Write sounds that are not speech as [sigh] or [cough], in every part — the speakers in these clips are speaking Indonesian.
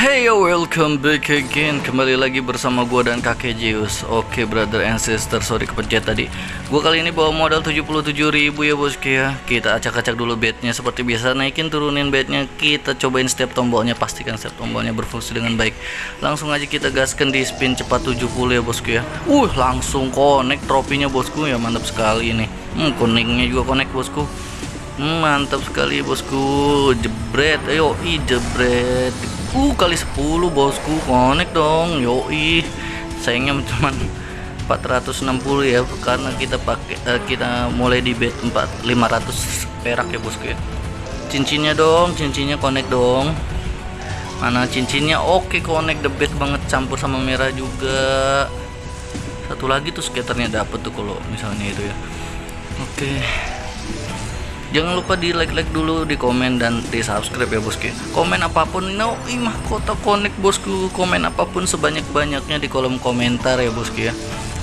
Hey yo, welcome back again. Kembali lagi bersama gua dan kakek Zeus Oke brother and sister, sorry kepencet tadi. Gua kali ini bawa modal 77.000 ya bosku ya Kita acak-acak dulu bednya. Seperti biasa naikin turunin bednya. Kita cobain setiap tombolnya. Pastikan setiap tombolnya berfungsi dengan baik. Langsung aja kita gaskan di spin cepat 70 ya bosku ya Uh langsung connect tropinya bosku. Ya Mantap sekali ini. Hmm connectnya juga connect bosku. Hmm, mantap sekali bosku. Jebret. Ayo i jebret uh kali 10 bosku. Connect dong yoi. Sayangnya cuman 460 ya karena kita pakai uh, kita mulai di bet 4 500 perak ya bosku ya. Cincinnya dong cincinnya connect dong. Mana cincinnya? Oke connect the bet banget campur sama merah juga. Satu lagi tuh skaternya dapet tuh kalau misalnya itu ya. Oke jangan lupa di like like dulu di komen dan di subscribe ya bosku komen apa pun no ih mahkota connect bosku. Komen apa pun sebanyak banyaknya di kolom komentar ya bosku ya.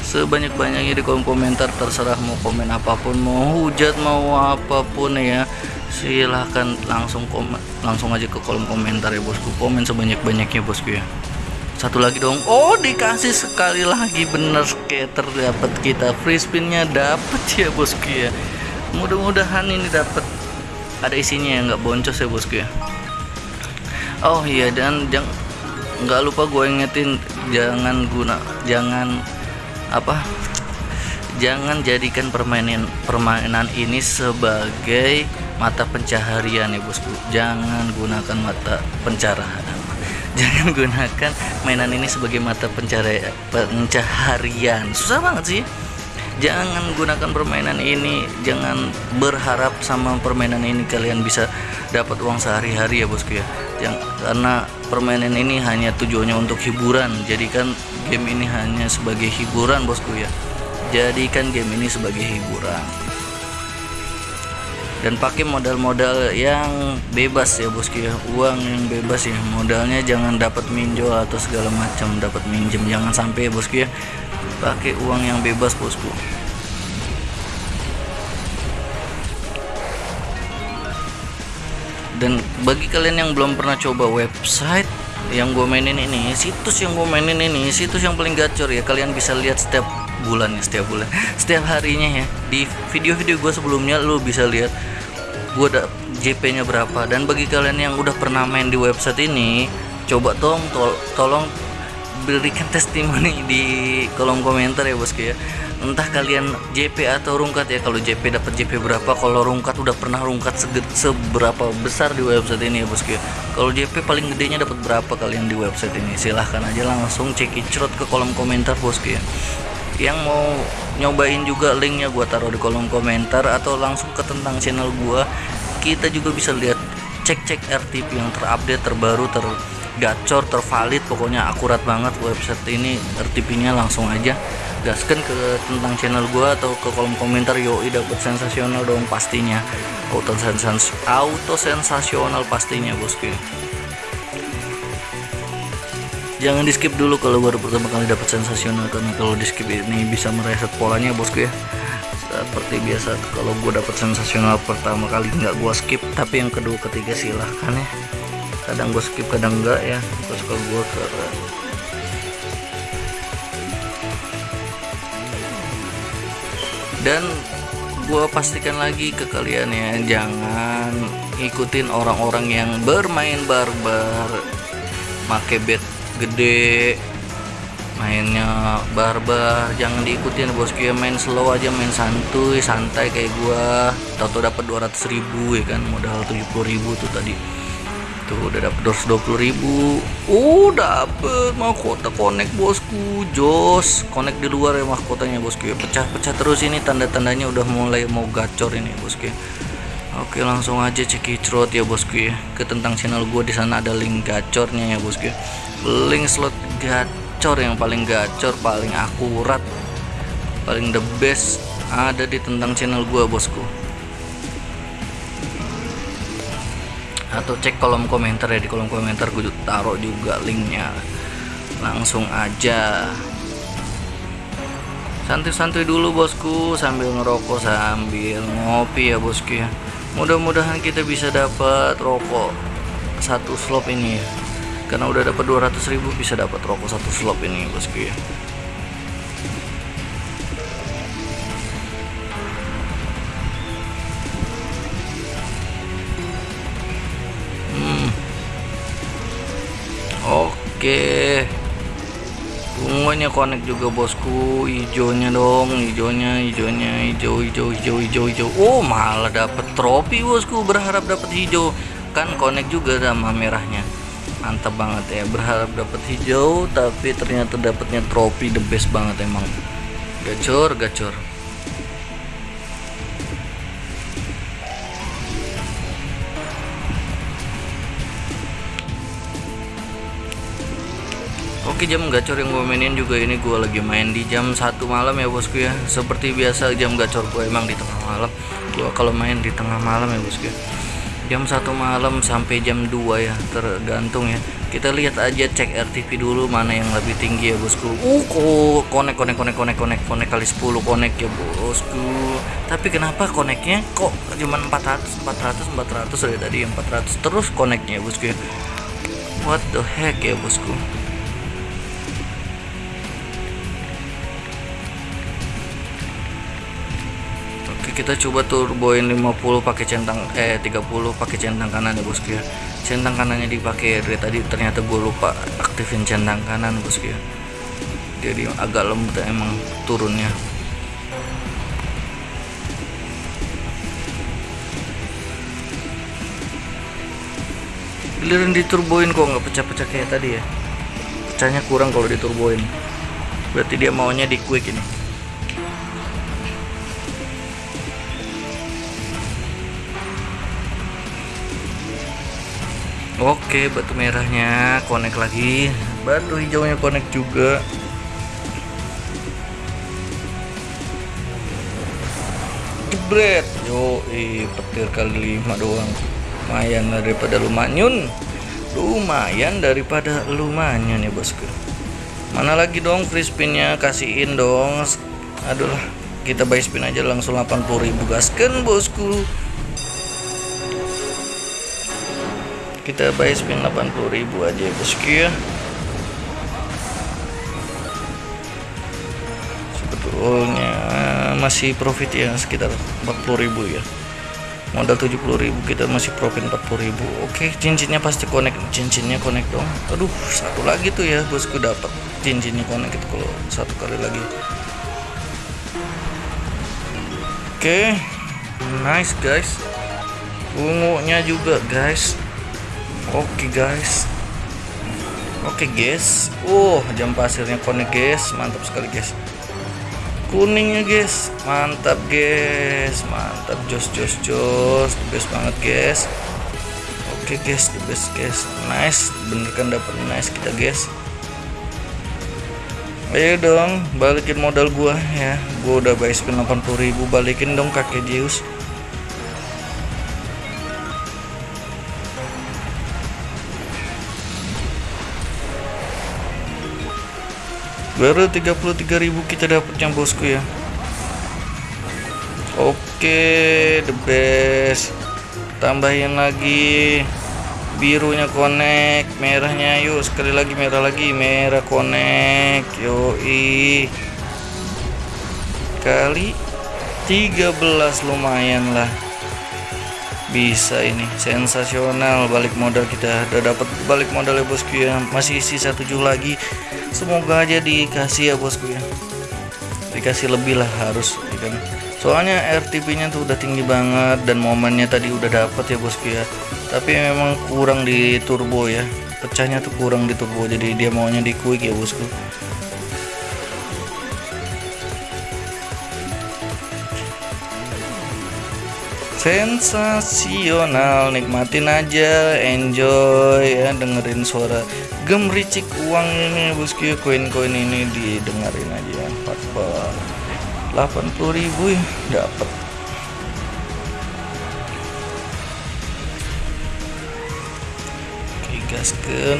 Sebanyak banyaknya di kolom komentar terserah mau komen apa pun mau hujat mau apa pun ya. Silahkan langsung komen langsung aja ke kolom komentar ya bosku. Komen sebanyak banyaknya bosku ya. Satu lagi dong. Oh dikasih sekali lagi. Bener skater dapat kita. Free spinnya dapat ya bosku ya mudah-mudahan ini dapat. Ada isinya yang nggak boncos ya bosku ya. Oh iya dan jangan nggak lupa gue ingetin jangan guna jangan apa jangan jadikan permainan permainan ini sebagai mata pencaharian ya bosku. Jangan gunakan mata pencaharian [laughs] jangan gunakan mainan ini sebagai mata pencaharian pencaharian. Susah banget sih jangan gunakan permainan ini. Jangan berharap sama permainan ini kalian bisa dapat uang sehari-hari ya bosku ya. Yang karena permainan ini hanya tujuannya untuk hiburan. Jadikan game ini hanya sebagai hiburan bosku ya. Jadikan game ini sebagai hiburan dan pakai modal-modal yang bebas ya bosku ya uang yang bebas ya. Modalnya jangan dapat minjol atau segala macam dapat minjem. Jangan sampai ya bosku ya pakai uang yang bebas bosku. Dan bagi kalian yang belum pernah coba website yang gue mainin ini situs yang gue mainin ini situs yang paling gacor ya kalian bisa lihat setiap bulan ya setiap bulan. Setiap harinya ya. Di video-video gue sebelumnya lu bisa lihat gue ada JP nya berapa. Dan bagi kalian yang udah pernah main di website ini coba tolong tol tolong berikan testimoni di kolom komentar ya bosku ya. Entah kalian JP atau rungkat ya. Kalau JP dapat JP berapa kalau rungkat udah pernah rungkat seberapa besar di website ini ya bosku ya. Kalau JP paling gedenya dapat berapa kalian di website ini? Silahkan aja langsung cek icrot ke kolom komentar bosku ya yang mau nyobain juga linknya gua taruh di kolom komentar atau langsung ke tentang channel gua. Kita juga bisa lihat cek-cek RTP yang terupdate terbaru ter gacor tervalid. Pokoknya akurat banget website ini RTP nya langsung aja. Gaskan ke tentang channel gua atau ke kolom komentar yoi dapat sensasional dong pastinya. Auto sensas auto sensasional pastinya bosku jangan di skip dulu kalau baru pertama kali dapat sensasional karena kalau di skip ini bisa mereset polanya bosku ya. Seperti biasa kalau gue dapat sensasional pertama kali nggak gue skip tapi yang kedua ketiga silahkan ya. Kadang gue skip kadang enggak ya. Terus kalau gue ke dan gue pastikan lagi ke kalian ya. Jangan ikutin orang-orang yang bermain barbar make bet gede mainnya barbar jangan diikutin bosku ya main slow aja main santuy santai kayak gua. Tato dapat 200 ribu ya kan? Modal 70 ribu tuh tadi. Tuh udah dapet 220 ribu. Uh dapet. Mahkota connect bosku. Jos connect di luar ya mahkotanya bosku. Ya pecah-pecah terus ini tanda-tandanya udah mulai mau gacor ini bosku. ya Oke langsung aja cek icrot ya bosku ya. Ke tentang channel gue di sana ada link gacornya ya bosku ya. Link slot gacor yang paling gacor paling akurat paling the best ada di tentang channel gue bosku. Atau cek kolom komentar ya di kolom komentar gue taruh juga linknya. Langsung aja. Santai-santai dulu bosku sambil ngerokok sambil ngopi ya bosku ya mudah-mudahan kita bisa dapat rokok satu slop ini karena udah dapat 200.000 bisa dapat rokok satu slop ini bosku ya. Hmm. oke ungunya connect juga bosku. Hijaunya dong hijaunya hijaunya hijau hijau hijau hijau hijau. Oh malah dapat trofi bosku. Berharap dapat hijau. Kan connect juga sama merahnya. Mantap banget ya berharap dapat hijau tapi ternyata dapatnya trofi the best banget emang. Gacor gacor Oke jam gacor yang gue mainin juga ini gue lagi main di jam satu malam ya bosku ya. Seperti biasa jam gacor gue emang di tengah malam. Gue kalau main di tengah malam ya bosku ya. Jam satu malam sampai jam 2 ya tergantung ya. Kita lihat aja cek RTP dulu mana yang lebih tinggi ya bosku. Uh kok konek konek konek konek konek konek kali 10 konek ya bosku. Tapi kenapa koneknya kok cuma 400 400 400 dari tadi 400 terus koneknya ya bosku ya? What the heck ya bosku kita coba turboin 50 pakai centang eh 30 pakai centang kanan ya bosku ya centang kanannya dipakai dari tadi ternyata gue lupa aktifin centang kanan bosku ya jadi agak lembut emang turunnya. Giliran diturboin kok nggak pecah-pecah kayak tadi ya. Pecahnya kurang kalau diturboin. Berarti dia maunya di quick ini Oke batu merahnya connect lagi. Batu hijaunya connect juga. Jebret. Yo petir kali lima doang. Lumayan daripada lumayan lumayan daripada lumayan ya bosku. Mana lagi dong free spinnya? Kasihin dong. Aduh kita buy spin aja langsung 80.000 gasken bosku kita buy spin 80.000 aja ya bosku ya sebetulnya masih profit ya sekitar 40.000 ya. Modal 70.000 kita masih profit 40.000 oke cincinnya pasti connect cincinnya connect dong. Aduh satu lagi tuh ya bosku dapat cincinnya connect itu kalau satu kali lagi. Oke nice guys. Ungunya juga guys Oke guys. Oke guys. Oh jam pasirnya konek guys. Mantap sekali guys. Kuningnya guys. Mantap guys. Mantap. Jos jos jos. Best banget guys. Oke guys. The best guys. Nice. Bener kan dapat nice kita guys. Ayo dong balikin modal gua ya. Gua udah buy spin 80.000 balikin dong kakek Zeus baru 33.000 kita dapatnya bosku ya? Oke the best. Tambahin lagi birunya connect merahnya yuk. Sekali lagi merah lagi merah connect yoi. Kali 13 lumayan lah bisa ini sensasional. Balik modal kita udah dapat balik modal ya bosku ya. Masih sisa 7 lagi. Semoga aja dikasih ya bosku ya. Dikasih lebih lah harus ya kan? Soalnya RTP nya tuh udah tinggi banget dan momennya tadi udah dapat ya bosku ya. Tapi memang kurang di turbo ya. Pecahnya tuh kurang di turbo jadi dia maunya di quick ya bosku sensasional nikmatin aja enjoy ya dengerin suara gemericik uang ini bosku koin-koin ini didengerin aja. Ya 80 ribu ya dapat gasken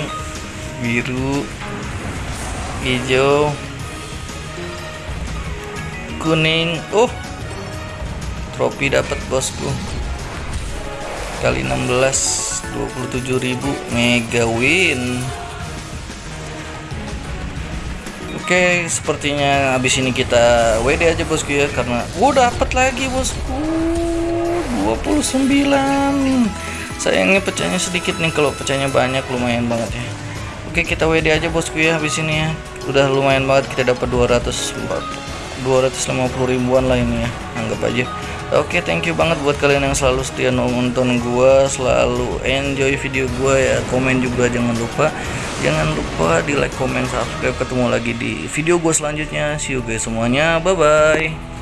biru hijau kuning oh trofi dapat bosku kali 16 27.000 mega win Oke, sepertinya habis ini kita WD aja bosku ya karena wow dapat lagi bosku. 29. Sayangnya pecahnya sedikit nih kalau pecahnya banyak lumayan banget ya. Oke, kita WD aja bosku ya habis ini ya. Udah lumayan banget kita dapat 200 250 ribuan lah ini ya. Anggap aja. Oke, thank you banget buat kalian yang selalu setia nonton gua, selalu enjoy video gua ya. Komen juga jangan lupa. Jangan lupa di like, comment, subscribe. Ketemu lagi di video gua selanjutnya. See you guys semuanya. Bye bye.